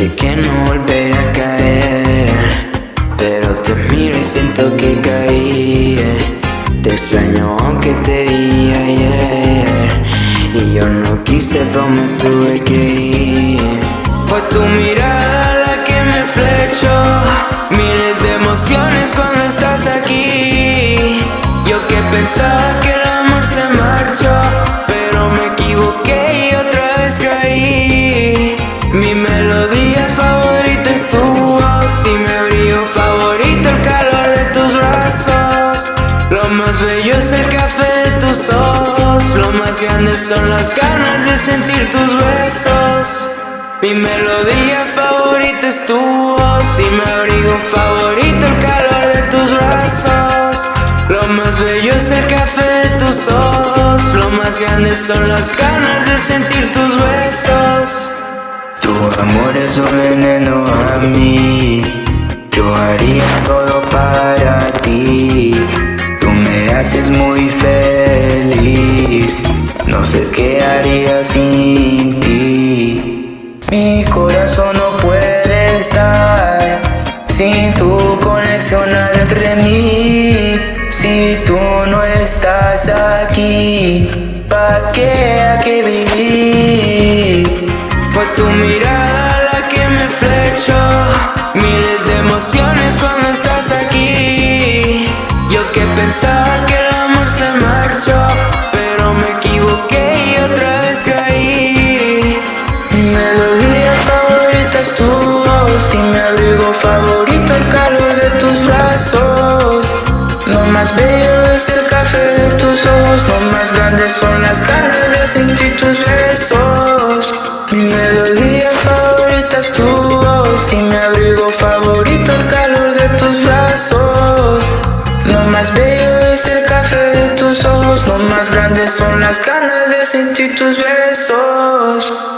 Dije que no volveré a caer Pero te miro y siento que caí eh. Te extraño aunque te vi ayer Y yo no quise me tuve que ir Fue tu mirada la que me flechó Miles de emociones cuando estás aquí Yo que pensaba favorito el calor de tus brazos. Lo más bello es el café de tus ojos. Lo más grande son las ganas de sentir tus besos. Mi melodía favorita es tu voz. Y mi abrigo favorito el calor de tus brazos. Lo más bello es el café de tus ojos. Lo más grande son las ganas de sentir tus besos. Tu amor es un veneno a mí Yo haría todo para ti. Tú me haces muy feliz. No sé qué haría sin ti. Mi corazón no puede estar sin tu conexión entre mí. Si tú no estás aquí, ¿pa' qué pensaba que el amor se marchó, pero me equivoqué y otra vez caí. Tu voz y mi abrigo favorito el calor de tus brazos. Lo más bello es el café de tus ojos Lo más grande son las ganas de sentir tus besos. Mi melodía favorita es tu voz Y mi abrigo favorito el calor de tus brazos. Lo más bello más grandes son las ganas de sentir tus besos.